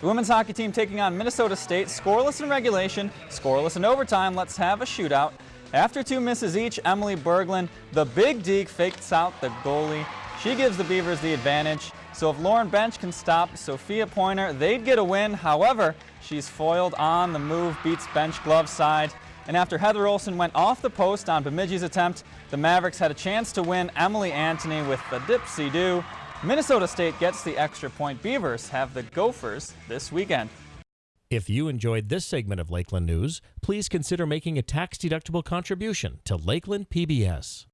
The women's hockey team taking on Minnesota State, scoreless in regulation, scoreless in overtime. Let's have a shootout. After two misses each, Emily Berglund, the big deke, fakes out the goalie. She gives the Beavers the advantage. So if Lauren Bench can stop Sophia Pointer, they'd get a win. However, she's foiled on the move, beats Bench glove side. And after Heather Olson went off the post on Bemidji's attempt, the Mavericks had a chance to win Emily Antony with the dipsy-do. Minnesota State gets the extra point. Beavers have the Gophers this weekend. If you enjoyed this segment of Lakeland News, please consider making a tax-deductible contribution to Lakeland PBS.